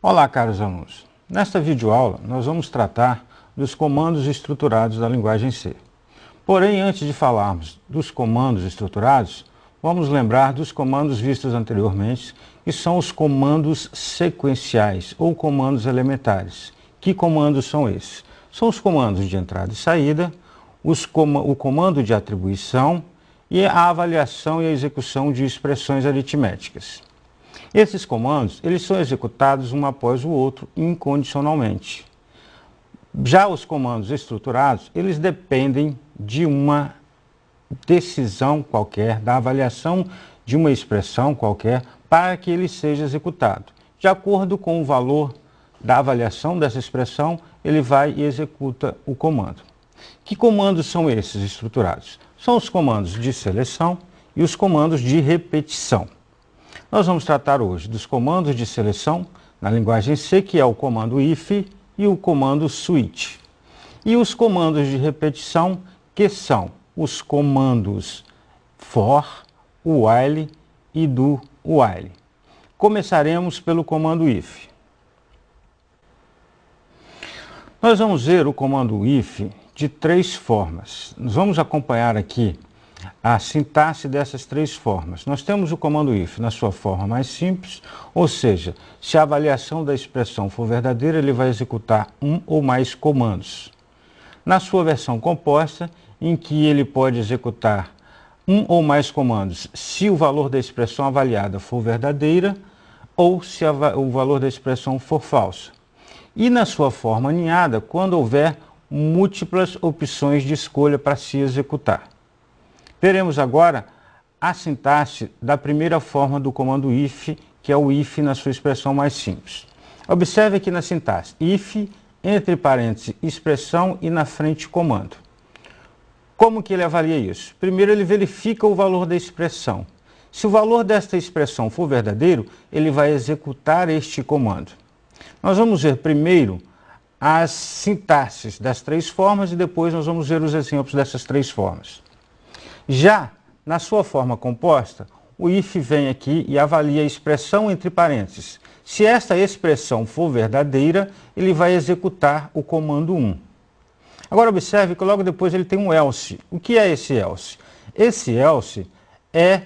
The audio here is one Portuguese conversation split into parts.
Olá, caros alunos. Nesta videoaula, nós vamos tratar dos comandos estruturados da linguagem C. Porém, antes de falarmos dos comandos estruturados, vamos lembrar dos comandos vistos anteriormente, que são os comandos sequenciais ou comandos elementares. Que comandos são esses? São os comandos de entrada e saída, com o comando de atribuição e a avaliação e a execução de expressões aritméticas. Esses comandos eles são executados um após o outro incondicionalmente. Já os comandos estruturados, eles dependem de uma decisão qualquer, da avaliação de uma expressão qualquer para que ele seja executado. De acordo com o valor da avaliação dessa expressão, ele vai e executa o comando. Que comandos são esses estruturados? São os comandos de seleção e os comandos de repetição. Nós vamos tratar hoje dos comandos de seleção na linguagem C, que é o comando if e o comando switch. E os comandos de repetição, que são os comandos for, while e do while. Começaremos pelo comando if. Nós vamos ver o comando if de três formas. Nós vamos acompanhar aqui a sintaxe dessas três formas. Nós temos o comando if na sua forma mais simples, ou seja, se a avaliação da expressão for verdadeira, ele vai executar um ou mais comandos. Na sua versão composta, em que ele pode executar um ou mais comandos se o valor da expressão avaliada for verdadeira ou se o valor da expressão for falsa. E na sua forma aninhada, quando houver múltiplas opções de escolha para se executar. Veremos agora a sintaxe da primeira forma do comando if, que é o if na sua expressão mais simples. Observe aqui na sintaxe, if, entre parênteses, expressão e na frente comando. Como que ele avalia isso? Primeiro ele verifica o valor da expressão. Se o valor desta expressão for verdadeiro, ele vai executar este comando. Nós vamos ver primeiro as sintaxes das três formas e depois nós vamos ver os exemplos dessas três formas. Já na sua forma composta, o if vem aqui e avalia a expressão entre parênteses. Se esta expressão for verdadeira, ele vai executar o comando 1. Agora observe que logo depois ele tem um else. O que é esse else? Esse else é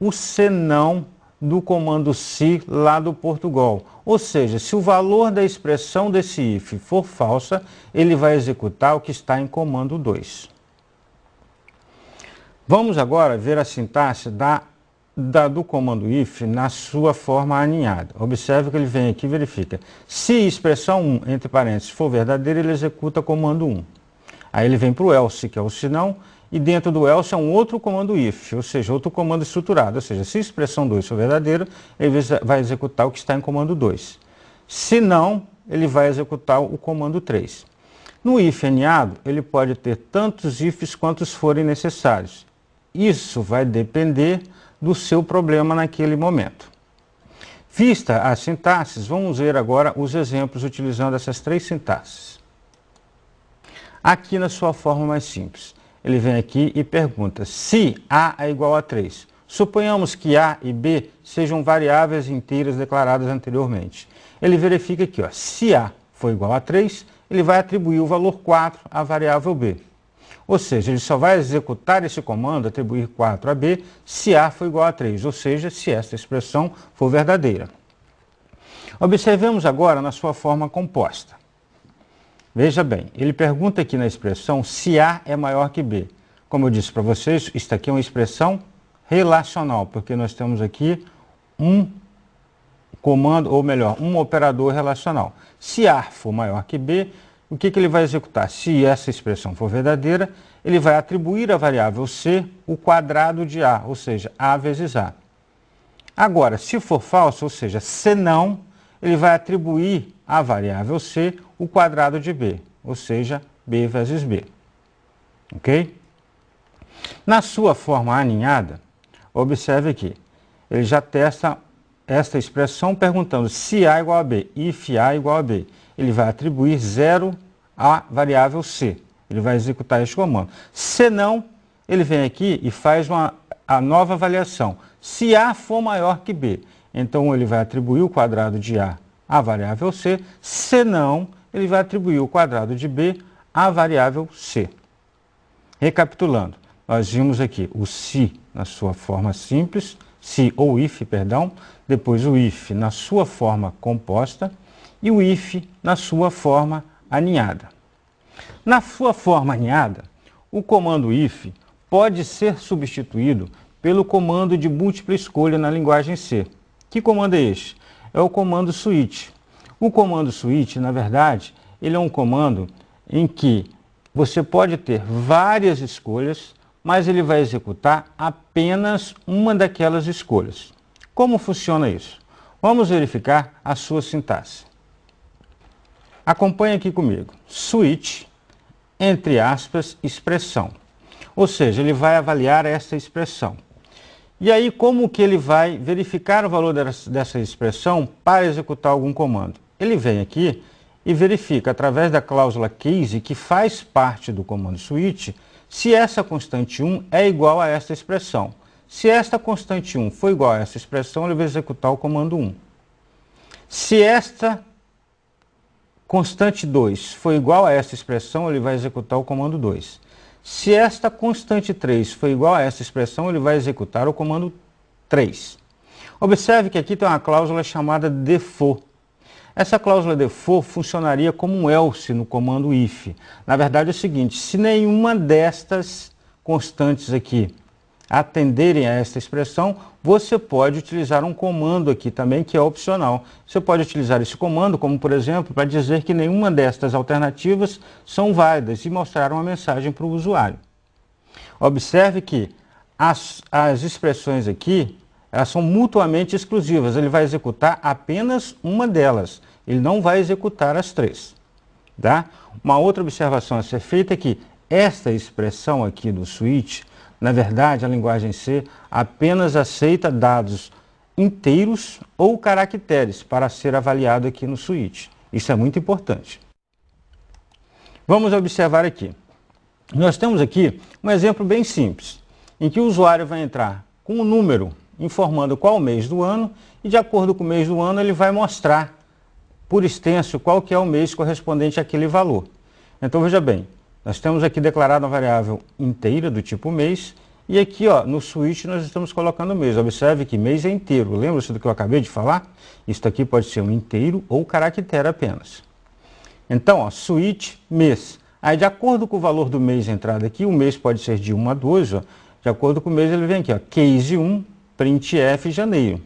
o senão do comando se lá do Portugal. Ou seja, se o valor da expressão desse if for falsa, ele vai executar o que está em comando 2. Vamos agora ver a sintaxe da, da, do comando if na sua forma aninhada. Observe que ele vem aqui e verifica. Se expressão 1, entre parênteses, for verdadeira, ele executa comando 1. Aí ele vem para o else, que é o senão, e dentro do else é um outro comando if, ou seja, outro comando estruturado. Ou seja, se expressão 2 for verdadeira, ele vai executar o que está em comando 2. Se não, ele vai executar o comando 3. No if aninhado, ele pode ter tantos ifs quantos forem necessários. Isso vai depender do seu problema naquele momento. Vista as sintaxes, vamos ver agora os exemplos utilizando essas três sintaxes. Aqui na sua forma mais simples, ele vem aqui e pergunta se A é igual a 3. Suponhamos que A e B sejam variáveis inteiras declaradas anteriormente. Ele verifica aqui, ó, se A for igual a 3, ele vai atribuir o valor 4 à variável B. Ou seja, ele só vai executar esse comando, atribuir 4 a B, se A for igual a 3, ou seja, se esta expressão for verdadeira. Observemos agora na sua forma composta. Veja bem, ele pergunta aqui na expressão se A é maior que B. Como eu disse para vocês, isso aqui é uma expressão relacional, porque nós temos aqui um comando, ou melhor, um operador relacional. Se A for maior que B, o que, que ele vai executar? Se essa expressão for verdadeira, ele vai atribuir à variável C o quadrado de A, ou seja, A vezes A. Agora, se for falso, ou seja, se não, ele vai atribuir à variável C o quadrado de B, ou seja, B vezes B. Ok? Na sua forma aninhada, observe aqui, ele já testa esta expressão perguntando se A igual a B, if A igual a B ele vai atribuir zero à variável C. Ele vai executar este comando. Se não, ele vem aqui e faz uma, a nova avaliação. Se A for maior que B, então ele vai atribuir o quadrado de A à variável C, senão ele vai atribuir o quadrado de B à variável C. Recapitulando, nós vimos aqui o se na sua forma simples, se ou if, perdão, depois o if na sua forma composta e o if na sua forma aninhada. Na sua forma aninhada, o comando if pode ser substituído pelo comando de múltipla escolha na linguagem C. Que comando é este? É o comando switch. O comando switch, na verdade, ele é um comando em que você pode ter várias escolhas, mas ele vai executar apenas uma daquelas escolhas. Como funciona isso? Vamos verificar a sua sintaxe. Acompanhe aqui comigo. Switch, entre aspas, expressão. Ou seja, ele vai avaliar essa expressão. E aí, como que ele vai verificar o valor dessa expressão para executar algum comando? Ele vem aqui e verifica através da cláusula case, que faz parte do comando switch, se essa constante 1 é igual a esta expressão. Se esta constante 1 for igual a essa expressão, ele vai executar o comando 1. Se esta constante 2 for igual a essa expressão, ele vai executar o comando 2. Se esta constante 3 for igual a essa expressão, ele vai executar o comando 3. Observe que aqui tem uma cláusula chamada default. Essa cláusula default funcionaria como um else no comando if. Na verdade é o seguinte, se nenhuma destas constantes aqui atenderem a esta expressão, você pode utilizar um comando aqui também que é opcional. Você pode utilizar esse comando como, por exemplo, para dizer que nenhuma destas alternativas são válidas e mostrar uma mensagem para o usuário. Observe que as, as expressões aqui elas são mutuamente exclusivas. Ele vai executar apenas uma delas. Ele não vai executar as três. Tá? Uma outra observação a ser feita é que esta expressão aqui do switch, na verdade, a linguagem C apenas aceita dados inteiros ou caracteres para ser avaliado aqui no switch. Isso é muito importante. Vamos observar aqui. Nós temos aqui um exemplo bem simples, em que o usuário vai entrar com um número informando qual mês do ano e de acordo com o mês do ano ele vai mostrar por extenso qual que é o mês correspondente àquele valor. Então veja bem, nós temos aqui declarado uma variável inteira do tipo mês e aqui ó, no switch nós estamos colocando mês. Observe que mês é inteiro, lembra-se do que eu acabei de falar? Isso aqui pode ser um inteiro ou caractere apenas. Então, ó, switch mês. Aí de acordo com o valor do mês entrado aqui, o mês pode ser de 1 a 2, ó, de acordo com o mês ele vem aqui, ó, case 1 printf janeiro.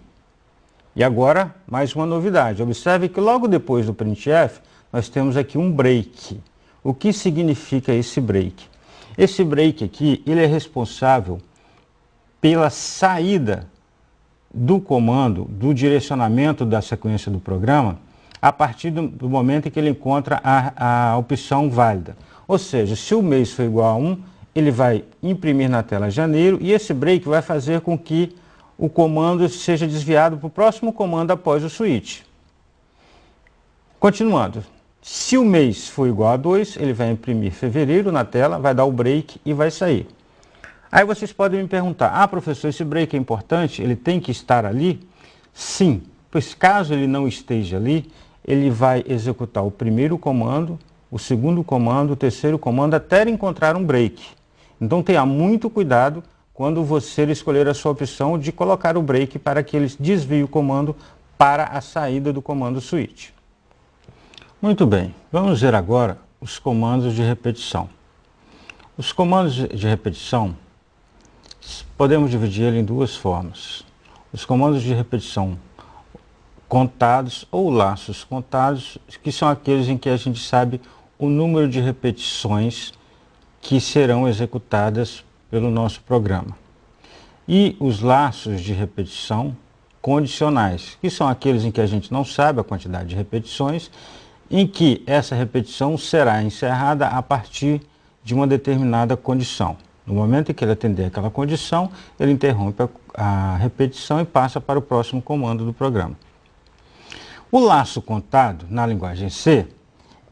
E agora, mais uma novidade. Observe que logo depois do printf, nós temos aqui um break. O que significa esse break? Esse break aqui, ele é responsável pela saída do comando, do direcionamento da sequência do programa, a partir do, do momento em que ele encontra a, a opção válida. Ou seja, se o mês for igual a 1, ele vai imprimir na tela janeiro e esse break vai fazer com que o comando seja desviado para o próximo comando após o switch. Continuando, se o mês for igual a 2, ele vai imprimir fevereiro na tela, vai dar o break e vai sair. Aí vocês podem me perguntar, ah professor, esse break é importante, ele tem que estar ali? Sim, pois caso ele não esteja ali, ele vai executar o primeiro comando, o segundo comando, o terceiro comando, até encontrar um break. Então tenha muito cuidado quando você escolher a sua opção de colocar o break para que ele desvie o comando para a saída do comando switch. Muito bem, vamos ver agora os comandos de repetição. Os comandos de repetição, podemos dividir em duas formas. Os comandos de repetição contados ou laços contados, que são aqueles em que a gente sabe o número de repetições que serão executadas pelo nosso programa. E os laços de repetição condicionais, que são aqueles em que a gente não sabe a quantidade de repetições, em que essa repetição será encerrada a partir de uma determinada condição. No momento em que ele atender aquela condição, ele interrompe a, a repetição e passa para o próximo comando do programa. O laço contado, na linguagem C,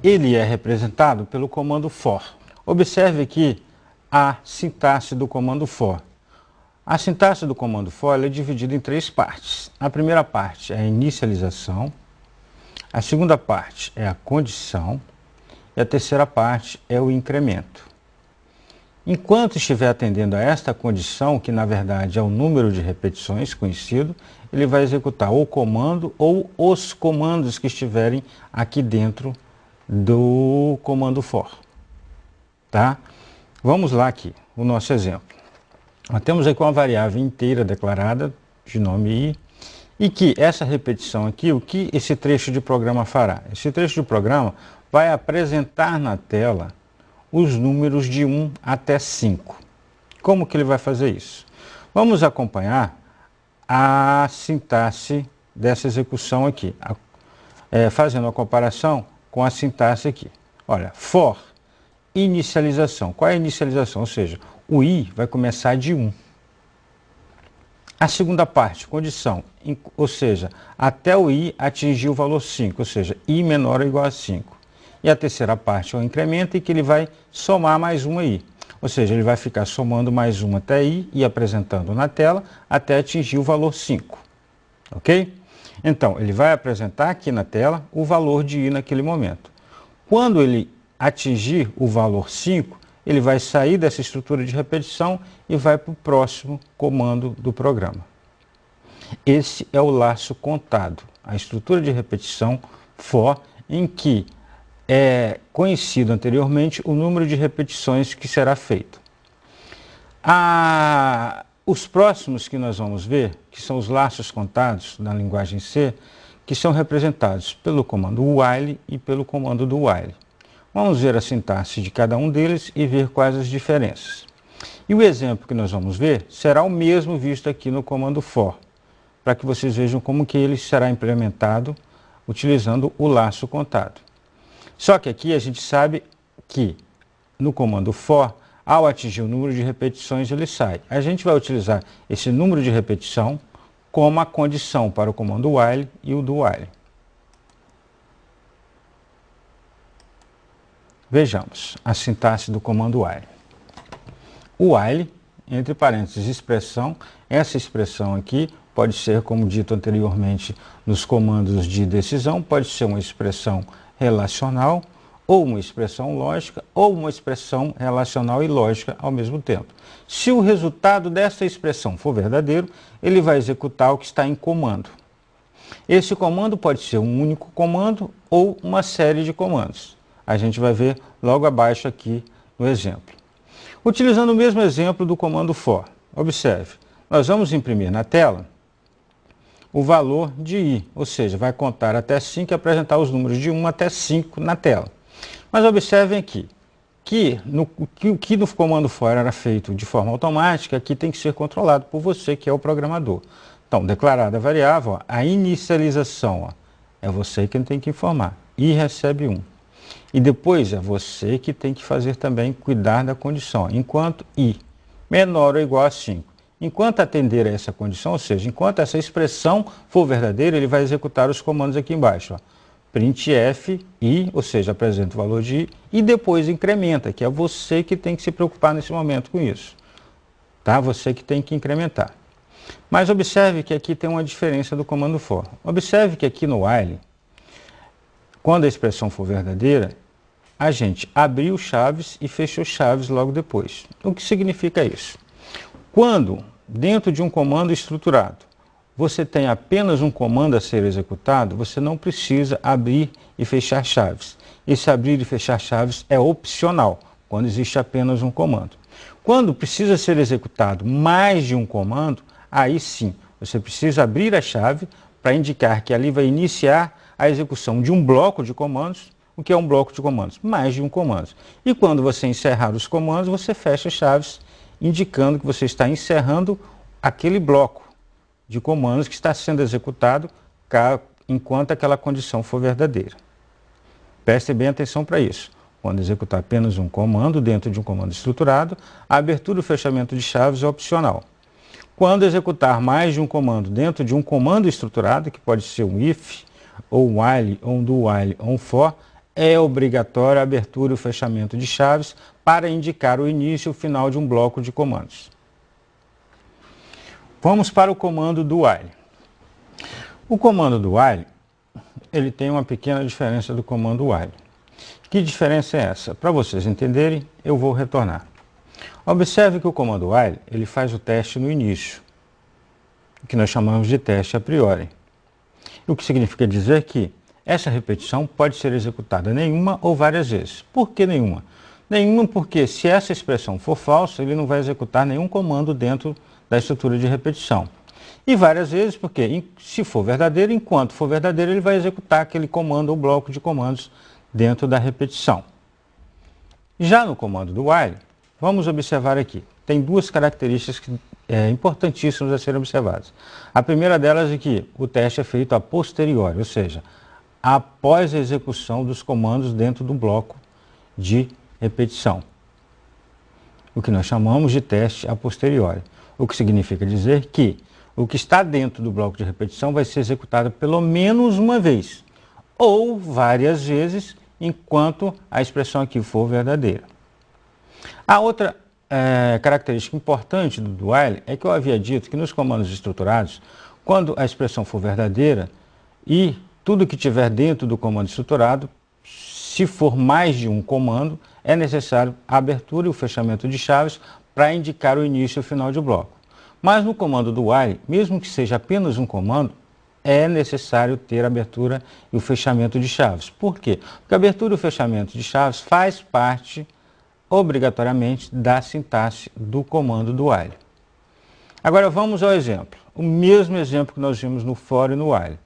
ele é representado pelo comando for. Observe que a sintaxe do comando for. A sintaxe do comando for é dividida em três partes. A primeira parte é a inicialização, A segunda parte é a condição e a terceira parte é o incremento. Enquanto estiver atendendo a esta condição, que na verdade é o número de repetições conhecido, ele vai executar o comando ou os comandos que estiverem aqui dentro do comando for. Tá? Vamos lá aqui, o nosso exemplo. Nós temos aqui uma variável inteira declarada de nome i, e que essa repetição aqui, o que esse trecho de programa fará? Esse trecho de programa vai apresentar na tela os números de 1 até 5. Como que ele vai fazer isso? Vamos acompanhar a sintaxe dessa execução aqui, a, é, fazendo a comparação com a sintaxe aqui. Olha, for, inicialização. Qual é a inicialização? Ou seja, o i vai começar de 1. A segunda parte, condição, ou seja, até o i atingir o valor 5, ou seja, i menor ou igual a 5. E a terceira parte é o incremento em que ele vai somar mais uma i. Ou seja, ele vai ficar somando mais uma até i e apresentando na tela até atingir o valor 5. Ok? Então, ele vai apresentar aqui na tela o valor de i naquele momento. Quando ele atingir o valor 5, ele vai sair dessa estrutura de repetição e vai para o próximo comando do programa. Esse é o laço contado, a estrutura de repetição for, em que é conhecido anteriormente o número de repetições que será feito. A, os próximos que nós vamos ver, que são os laços contados na linguagem C, que são representados pelo comando while e pelo comando do while. Vamos ver a sintaxe de cada um deles e ver quais as diferenças. E o exemplo que nós vamos ver será o mesmo visto aqui no comando for, para que vocês vejam como que ele será implementado utilizando o laço contado. Só que aqui a gente sabe que no comando for, ao atingir o número de repetições, ele sai. A gente vai utilizar esse número de repetição como a condição para o comando while e o do while. Vejamos a sintaxe do comando while. O while, entre parênteses, expressão, essa expressão aqui pode ser, como dito anteriormente nos comandos de decisão, pode ser uma expressão relacional, ou uma expressão lógica, ou uma expressão relacional e lógica ao mesmo tempo. Se o resultado dessa expressão for verdadeiro, ele vai executar o que está em comando. Esse comando pode ser um único comando ou uma série de comandos a gente vai ver logo abaixo aqui no exemplo. Utilizando o mesmo exemplo do comando for, observe, nós vamos imprimir na tela o valor de i, ou seja, vai contar até 5 e apresentar os números de 1 até 5 na tela. Mas observem aqui, que, no, que o que no comando for era feito de forma automática, aqui tem que ser controlado por você, que é o programador. Então, declarada a variável, ó, a inicialização, ó, é você quem tem que informar. i recebe 1. E depois é você que tem que fazer também cuidar da condição. Enquanto i menor ou igual a 5. Enquanto atender a essa condição, ou seja, enquanto essa expressão for verdadeira, ele vai executar os comandos aqui embaixo. Ó. printf i, ou seja, apresenta o valor de i, e depois incrementa, que é você que tem que se preocupar nesse momento com isso. Tá? Você que tem que incrementar. Mas observe que aqui tem uma diferença do comando for. Observe que aqui no while, quando a expressão for verdadeira, a gente abriu chaves e fechou chaves logo depois. O que significa isso? Quando, dentro de um comando estruturado, você tem apenas um comando a ser executado, você não precisa abrir e fechar chaves. Esse abrir e fechar chaves é opcional, quando existe apenas um comando. Quando precisa ser executado mais de um comando, aí sim, você precisa abrir a chave para indicar que ali vai iniciar a execução de um bloco de comandos. O que é um bloco de comandos? Mais de um comando. E quando você encerrar os comandos, você fecha chaves, indicando que você está encerrando aquele bloco de comandos que está sendo executado enquanto aquela condição for verdadeira. Preste bem atenção para isso. Quando executar apenas um comando dentro de um comando estruturado, a abertura e o fechamento de chaves é opcional. Quando executar mais de um comando dentro de um comando estruturado, que pode ser um if, ou while, ou do while, ou for, é obrigatório a abertura e o fechamento de chaves para indicar o início e o final de um bloco de comandos. Vamos para o comando do while. O comando do while, ele tem uma pequena diferença do comando while. Que diferença é essa? Para vocês entenderem, eu vou retornar. Observe que o comando while ele faz o teste no início, que nós chamamos de teste a priori. O que significa dizer que essa repetição pode ser executada nenhuma ou várias vezes. Por que nenhuma? Nenhuma porque se essa expressão for falsa, ele não vai executar nenhum comando dentro da estrutura de repetição. E várias vezes porque, se for verdadeiro, enquanto for verdadeiro, ele vai executar aquele comando ou bloco de comandos dentro da repetição. Já no comando do while, vamos observar aqui. Tem duas características que, é, importantíssimas a serem observadas. A primeira delas é que o teste é feito a posteriori, ou seja, após a execução dos comandos dentro do bloco de repetição. O que nós chamamos de teste a posteriori. O que significa dizer que o que está dentro do bloco de repetição vai ser executado pelo menos uma vez ou várias vezes enquanto a expressão aqui for verdadeira. A outra é, característica importante do while é que eu havia dito que nos comandos estruturados, quando a expressão for verdadeira e tudo que tiver dentro do comando estruturado, se for mais de um comando, é necessário a abertura e o fechamento de chaves para indicar o início e o final de bloco. Mas no comando do while, mesmo que seja apenas um comando, é necessário ter a abertura e o fechamento de chaves. Por quê? Porque a abertura e o fechamento de chaves faz parte, obrigatoriamente, da sintaxe do comando do while. Agora vamos ao exemplo. O mesmo exemplo que nós vimos no for e no while.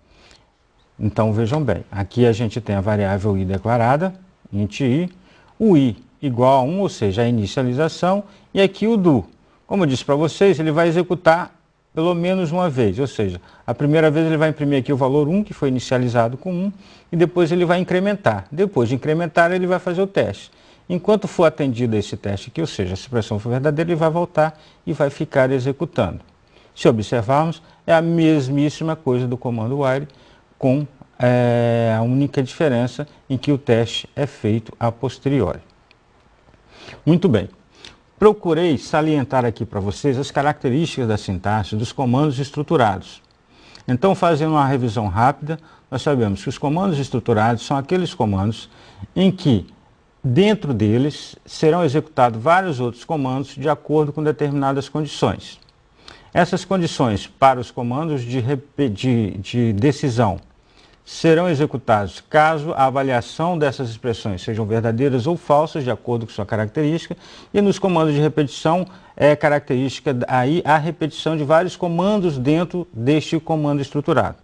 Então vejam bem, aqui a gente tem a variável i declarada, int i, o i igual a 1, ou seja, a inicialização, e aqui o do. Como eu disse para vocês, ele vai executar pelo menos uma vez, ou seja, a primeira vez ele vai imprimir aqui o valor 1, que foi inicializado com 1, e depois ele vai incrementar. Depois de incrementar, ele vai fazer o teste. Enquanto for atendido esse teste aqui, ou seja, a expressão for verdadeira, ele vai voltar e vai ficar executando. Se observarmos, é a mesmíssima coisa do comando while, com é, a única diferença em que o teste é feito a posteriori. Muito bem. Procurei salientar aqui para vocês as características da sintaxe dos comandos estruturados. Então, fazendo uma revisão rápida, nós sabemos que os comandos estruturados são aqueles comandos em que, dentro deles, serão executados vários outros comandos de acordo com determinadas condições. Essas condições para os comandos de, de, de decisão serão executados caso a avaliação dessas expressões sejam verdadeiras ou falsas, de acordo com sua característica, e nos comandos de repetição é característica aí a repetição de vários comandos dentro deste comando estruturado.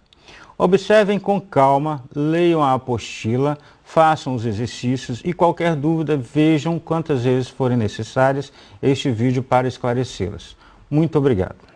Observem com calma, leiam a apostila, façam os exercícios e qualquer dúvida vejam quantas vezes forem necessárias este vídeo para esclarecê-las. Muito obrigado.